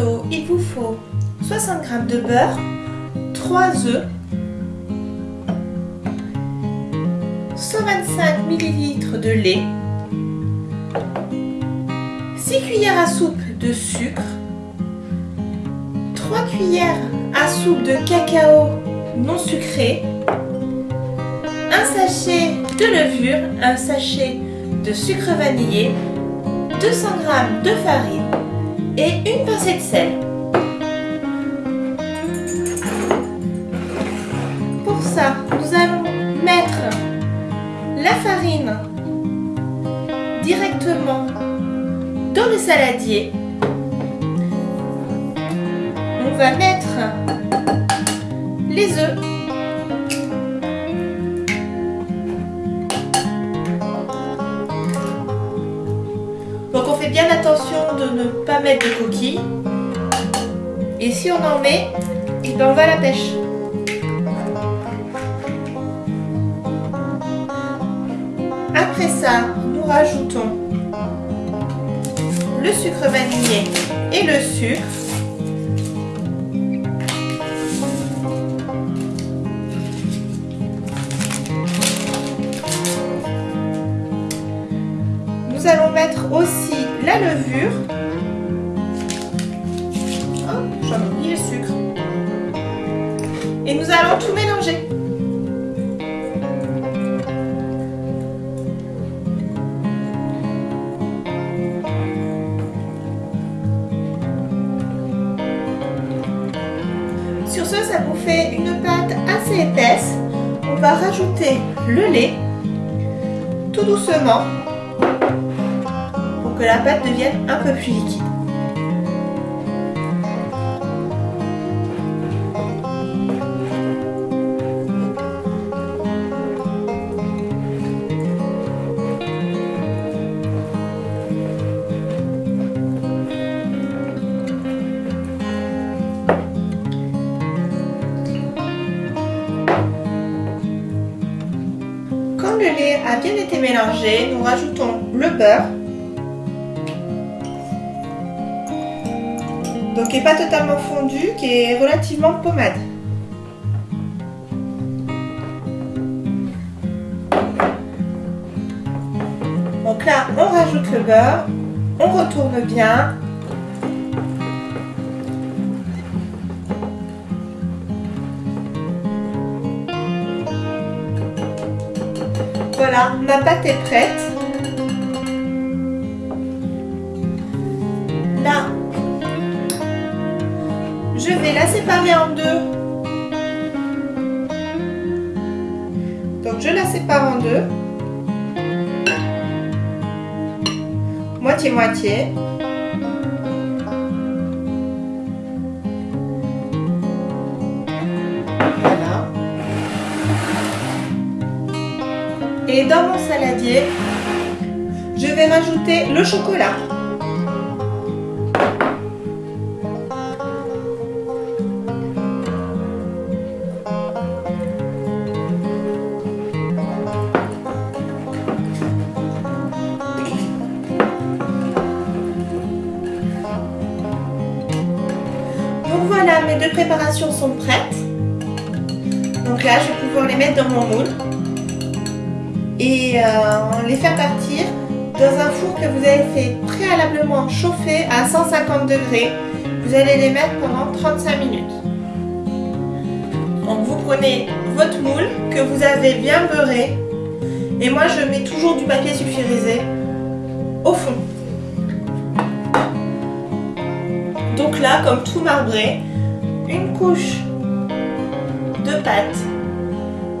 vous faut 60 g de beurre, 3 œufs, 125 ml de lait, 6 cuillères à soupe de sucre, 3 cuillères à soupe de cacao non sucré, un sachet de levure, un sachet de sucre vanillé, 200 g de farine et une pincée de sel. Pour ça, nous allons mettre la farine directement dans le saladier. On va mettre les œufs. Bien attention de ne pas mettre de coquilles. Et si on en met, ben on va à la pêche. Après ça, nous rajoutons le sucre vanillé et le sucre. Nous allons mettre aussi levure. Oh, j'en ai oublié le sucre. Et nous allons tout mélanger. Sur ce, ça vous fait une pâte assez épaisse. On va rajouter le lait tout doucement que la pâte devienne un peu plus liquide. Quand le lait a bien été mélangé, nous rajoutons le beurre. Donc qui n'est pas totalement fondu, qui est relativement pommade. Donc là, on rajoute le beurre, on retourne bien. Voilà, ma pâte est prête. Je vais la séparer en deux. Donc je la sépare en deux. Moitié-moitié. Voilà. Et dans mon saladier, je vais rajouter le chocolat. Voilà, mes deux préparations sont prêtes. Donc là, je vais pouvoir les mettre dans mon moule et euh, les faire partir dans un four que vous avez fait préalablement chauffer à 150 degrés. Vous allez les mettre pendant 35 minutes. Donc vous prenez votre moule que vous avez bien beurré et moi je mets toujours du papier sulfurisé au fond. Donc là, comme tout marbré, une couche de pâte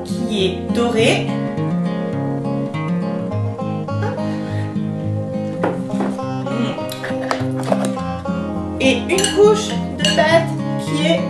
qui est dorée. Et une couche de pâte qui est